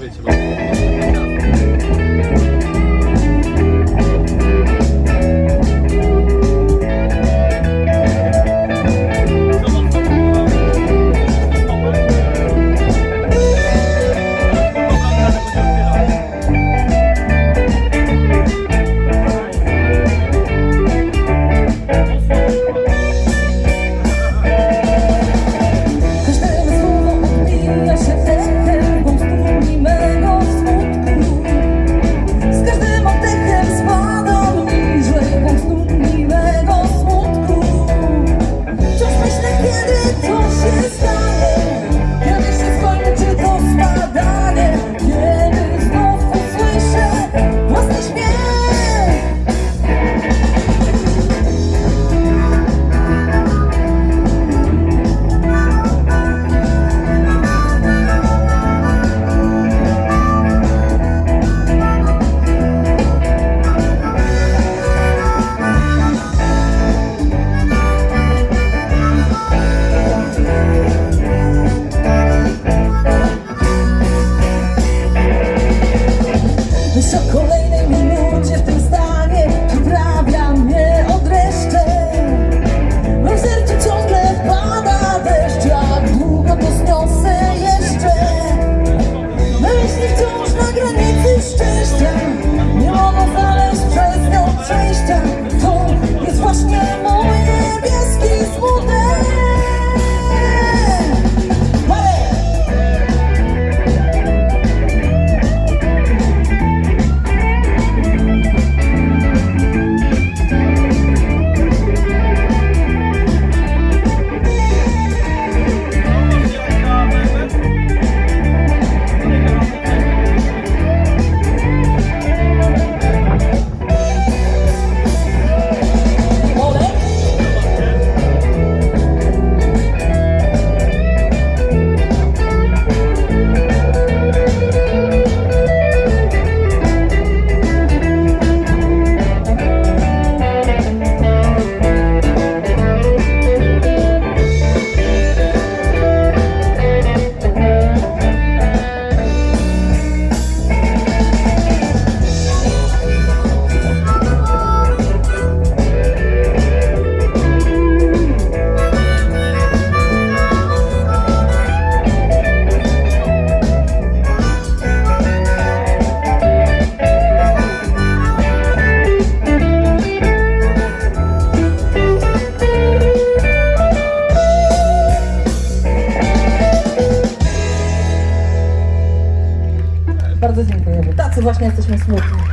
হয়েছিল Bardzo dziękujemy. Tacy właśnie jesteśmy smutni.